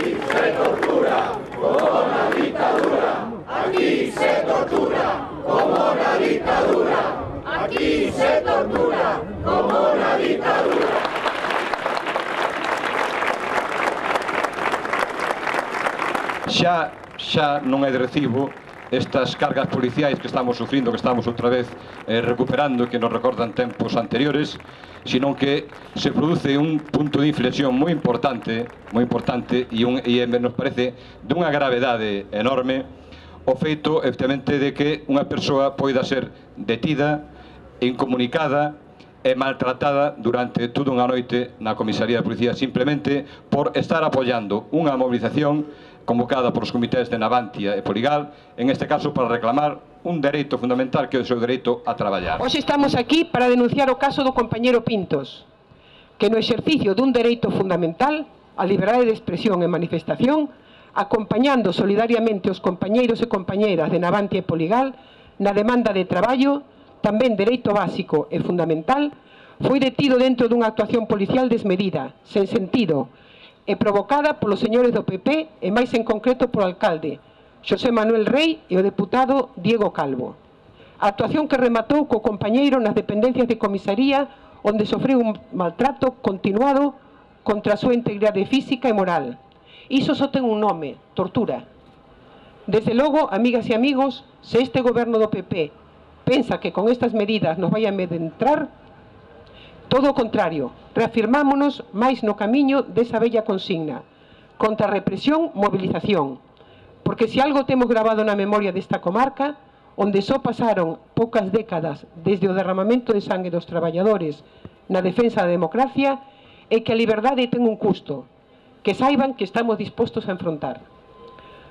Se tortura como la dictadura. Aquí se tortura como la dictadura. Aquí se tortura como la dictadura. Xa, xa non é de recibo estas cargas policiais que estamos sufrindo, que estamos outra vez eh, recuperando que nos recordan tempos anteriores, sino que se produce un punto de inflexión moi importante, moi importante e, un, e nos parece dunha gravedade enorme o feito, evidentemente, de que unha persoa poida ser detida, incomunicada, e maltratada durante toda unha noite na comisaría de policía simplemente por estar apoiando unha movilización convocada polos comités de Navantia e Poligal, en este caso para reclamar un dereito fundamental que é o seu dereito a traballar. Hoxe estamos aquí para denunciar o caso do compañero Pintos, que no exercicio dun dereito fundamental, a liberdade de expresión e manifestación, acompañando solidariamente os compañeiros e compañeiras de Navantia e Poligal na demanda de traballo, tamén dereito básico e fundamental, foi detido dentro dunha actuación policial desmedida, sen sentido, e provocada polos señores do PP e máis en concreto polo alcalde Xosé Manuel Rey e o deputado Diego Calvo. Actuación que rematou co compañeiro nas dependencias de comisaría onde sofreu un maltrato continuado contra a súa integridade física e moral. Iso só un nome, tortura. Desde logo, amigas e amigos, se este goberno do PP pensa que con estas medidas nos vai a medentrar, Todo o contrario, reafirmámonos máis no camiño desa bella consigna. Contra a represión, movilización. Porque se algo temos grabado na memoria desta comarca, onde só pasaron poucas décadas desde o derramamento de sangue dos traballadores na defensa da democracia, é que a liberdade ten un custo, que saiban que estamos dispostos a enfrontar.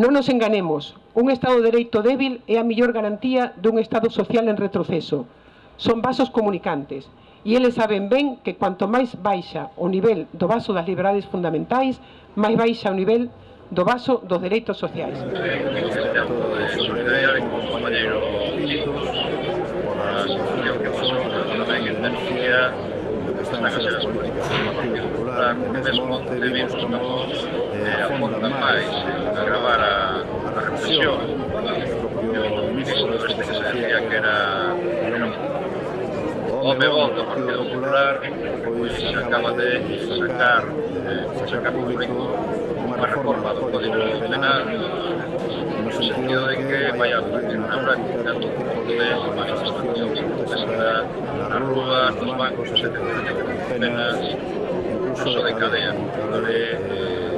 Non nos enganemos, un Estado de Dereito débil é a mellor garantía dun Estado social en retroceso. Son vasos comunicantes, e eles saben ben que cuanto máis baixa o nivel do vaso das liberdades fundamentais, máis baixa o nivel do vaso dos dereitos sociais. eh. Home bon do Partido Popular pois acaba de sacar eh, sacar público unha reforma do Código Penal no sentido de que vai a na práctica todo tipo de manifestación protesta nas rúas, nos bancos, etc. Penas incluso de cadea. Eh,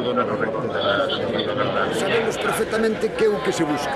dona no reino da... Sabemos perfectamente que é o que se busca,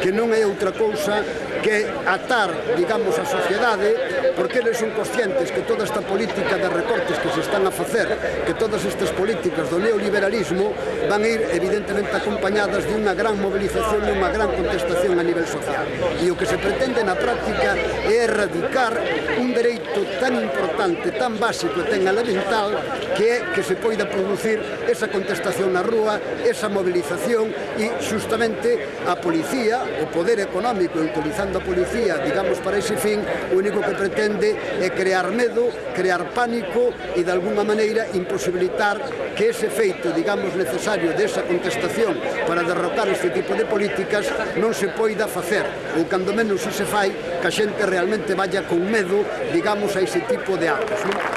que non é outra cousa que atar, digamos, a sociedade, porque eles son conscientes que toda esta política de recortes que se están a facer, que todas estas políticas do neoliberalismo van a ir evidentemente acompañadas de unha gran movilización e unha gran contestación a nivel social. E o que se pretende na práctica é erradicar un dereito tan importante, tan básico e tan elemental que é que se poida producir esa contestación manifestación na rúa, esa movilización e justamente a policía, o poder económico, utilizando a policía, digamos, para ese fin, o único que pretende é crear medo, crear pánico e, de alguna maneira, imposibilitar que ese feito, digamos, necesario desa contestación para derrotar este tipo de políticas non se poida facer, ou cando menos se se fai, que a xente realmente vaya con medo, digamos, a ese tipo de actos. Non?